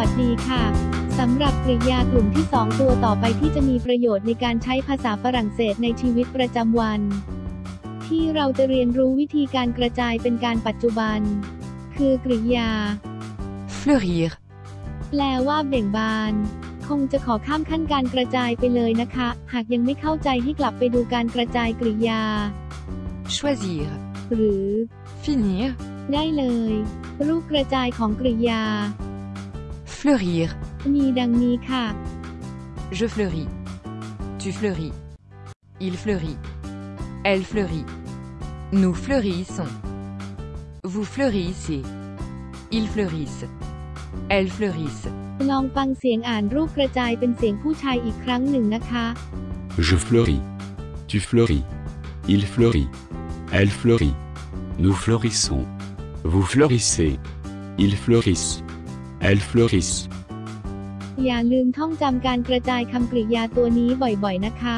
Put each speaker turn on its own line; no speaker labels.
วัสดีค่ะสำหรับกริยากลุ่มที่ 2 ตัวต่อไปที่จะมีประโยชน์ในการใช้ภาษาฝรั่งเศสในชีวิตประจำวัน ที่เราจะเรียนรู้วิธีการกระจายเป็นการปัจจุบัน คือกริยา
fleurir,
แปลว่าเบ่งบาน คงจะขอข้ามขั้นการกระจายไปเลยนะคะ หากยังไม่เข้าใจให้กลับไปดูการกระจายกริยา
choisir,
หรือ
finir,
ได้เลย รูปกระจายของกริยา
fleurir,
มีดังนี้ค่ะ
je fleuris, tu fleuris, il fleurit, elle fleurit, nous fleurissons, vous fleurissez, ils fleurissent, elles fleurissent,
ลองฟังเสียงอ่านรูปกระจายเป็นเสียงผู้ชายอีกครั้งหนึ่งนะคะ
Je fleuris. Tu fleuris. Il fleurit. Elle fleurit. Nous fleurissons. Vous fleurissez. Ils fleurissent. Elles fleurissent.
อย่าลืมท่องจำการกระจายคำกริยาตัวนี้บ่อยๆนะคะ